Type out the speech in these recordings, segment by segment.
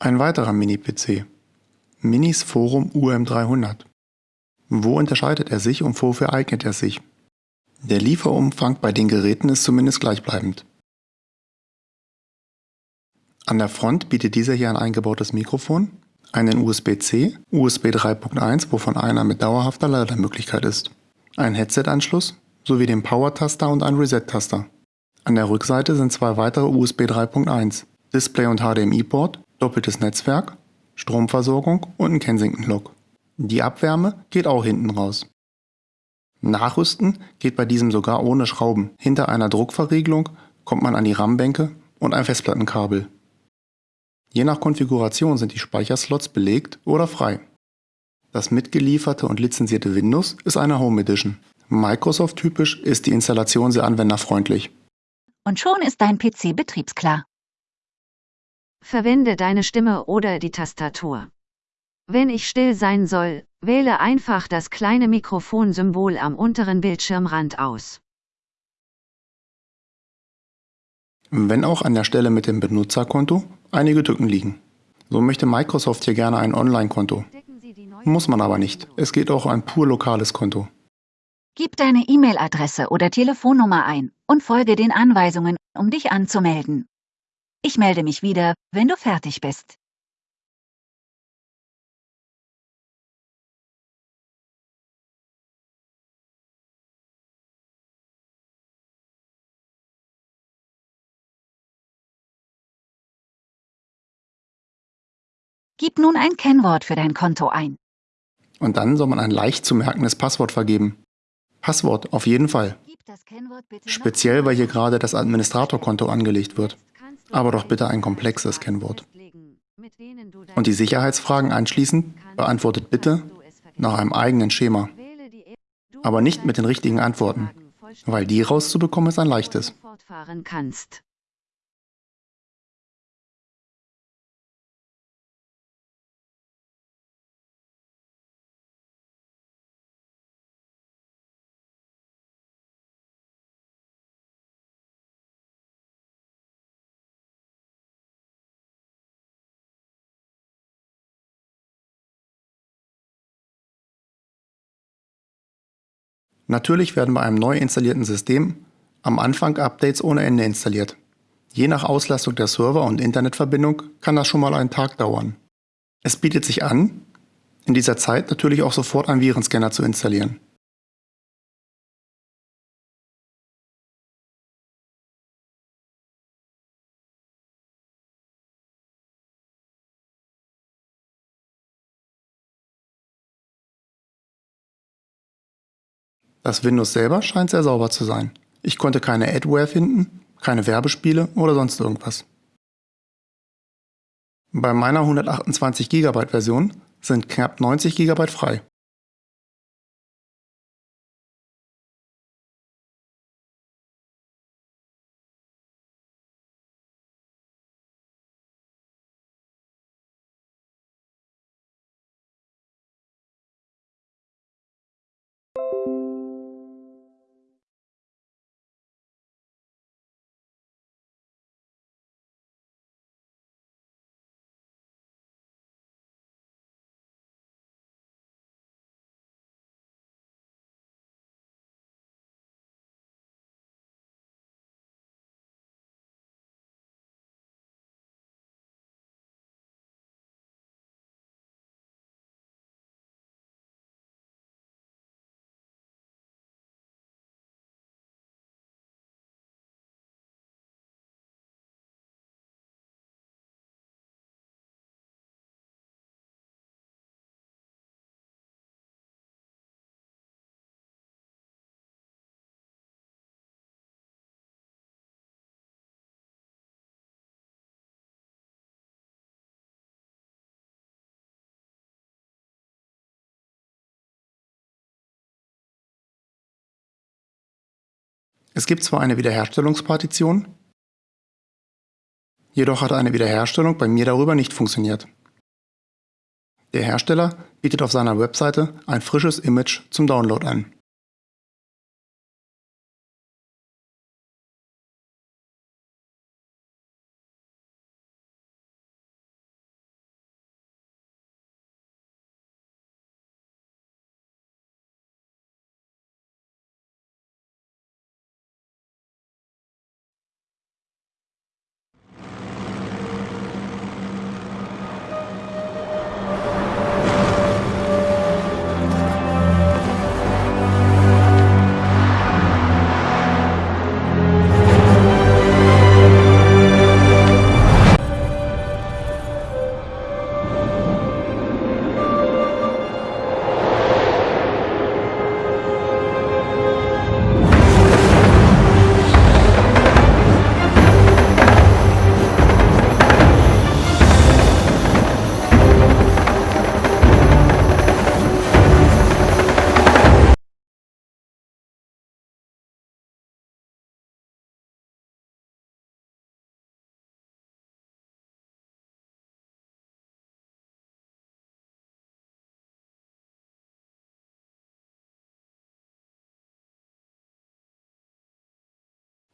Ein weiterer Mini-PC. Minis Forum UM300. Wo unterscheidet er sich und wofür eignet er sich? Der Lieferumfang bei den Geräten ist zumindest gleichbleibend. An der Front bietet dieser hier ein eingebautes Mikrofon, einen USB-C, USB 3.1, wovon einer mit dauerhafter Lademöglichkeit ist, einen Headset-Anschluss sowie den Power-Taster und einen Reset-Taster. An der Rückseite sind zwei weitere USB 3.1, Display und HDMI-Port, doppeltes Netzwerk, Stromversorgung und ein Kensington-Lock. Die Abwärme geht auch hinten raus. Nachrüsten geht bei diesem sogar ohne Schrauben. Hinter einer Druckverriegelung kommt man an die RAM-Bänke und ein Festplattenkabel. Je nach Konfiguration sind die Speicherslots belegt oder frei. Das mitgelieferte und lizenzierte Windows ist eine Home Edition. Microsoft-typisch ist die Installation sehr anwenderfreundlich. Und schon ist dein PC betriebsklar. Verwende deine Stimme oder die Tastatur. Wenn ich still sein soll, wähle einfach das kleine Mikrofonsymbol am unteren Bildschirmrand aus. Wenn auch an der Stelle mit dem Benutzerkonto einige Tücken liegen. So möchte Microsoft hier gerne ein Online-Konto. Muss man aber nicht. Es geht auch ein pur lokales Konto. Gib deine E-Mail-Adresse oder Telefonnummer ein und folge den Anweisungen, um dich anzumelden. Ich melde mich wieder, wenn du fertig bist. Gib nun ein Kennwort für dein Konto ein. Und dann soll man ein leicht zu merkendes Passwort vergeben. Passwort auf jeden Fall. Speziell, weil hier gerade das Administratorkonto angelegt wird. Aber doch bitte ein komplexes Kennwort. Und die Sicherheitsfragen anschließend beantwortet bitte nach einem eigenen Schema. Aber nicht mit den richtigen Antworten, weil die rauszubekommen ist ein leichtes. Natürlich werden bei einem neu installierten System am Anfang Updates ohne Ende installiert. Je nach Auslastung der Server und Internetverbindung kann das schon mal einen Tag dauern. Es bietet sich an, in dieser Zeit natürlich auch sofort einen Virenscanner zu installieren. Das Windows selber scheint sehr sauber zu sein. Ich konnte keine Adware finden, keine Werbespiele oder sonst irgendwas. Bei meiner 128 GB Version sind knapp 90 GB frei. Es gibt zwar eine Wiederherstellungspartition, jedoch hat eine Wiederherstellung bei mir darüber nicht funktioniert. Der Hersteller bietet auf seiner Webseite ein frisches Image zum Download an.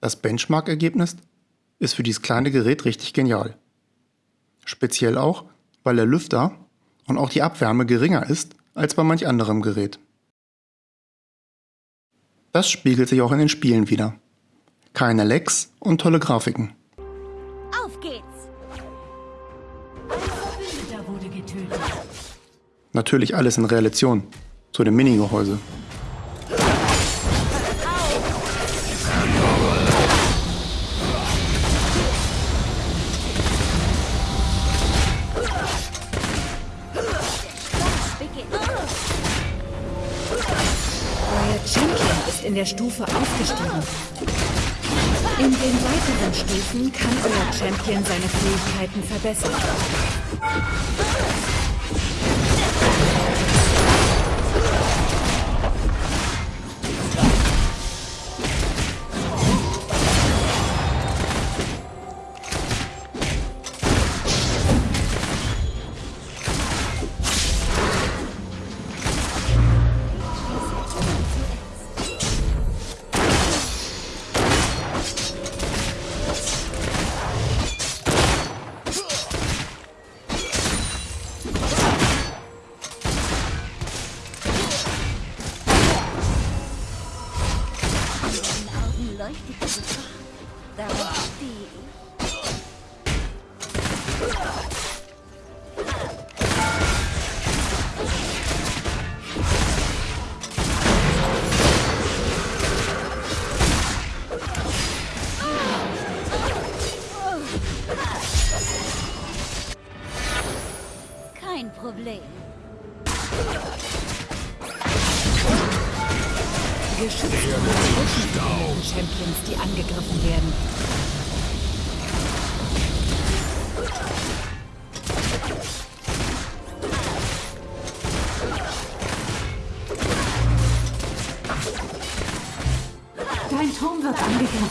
Das Benchmark-Ergebnis ist für dieses kleine Gerät richtig genial. Speziell auch, weil der Lüfter und auch die Abwärme geringer ist als bei manch anderem Gerät. Das spiegelt sich auch in den Spielen wieder. Keine Lags und tolle Grafiken. Auf geht's! Wurde. Natürlich alles in Relation zu dem Minigehäuse. In der Stufe aufgestiegen. In den weiteren Stufen kann euer Champion seine Fähigkeiten verbessern. Ihr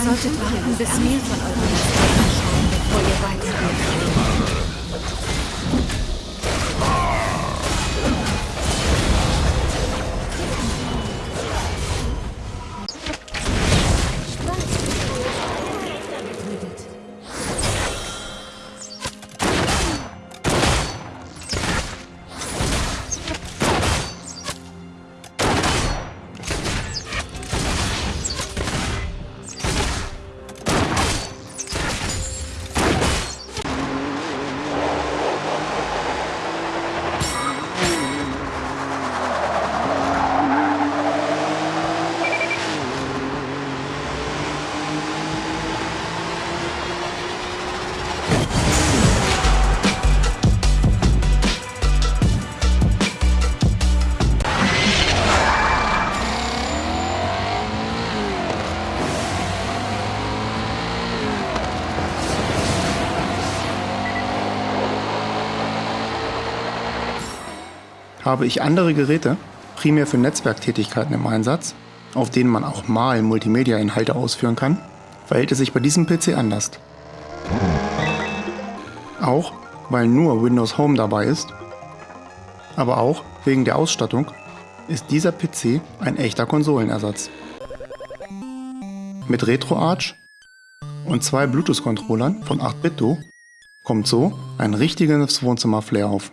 solltet warten, bis mehr von euren Habe ich andere Geräte, primär für Netzwerktätigkeiten im Einsatz, auf denen man auch mal Multimedia-Inhalte ausführen kann, verhält es sich bei diesem PC anders. Auch weil nur Windows Home dabei ist, aber auch wegen der Ausstattung ist dieser PC ein echter Konsolenersatz. Mit RetroArch und zwei Bluetooth-Controllern von 8-Bit-Do kommt so ein richtiges Wohnzimmer-Flair auf.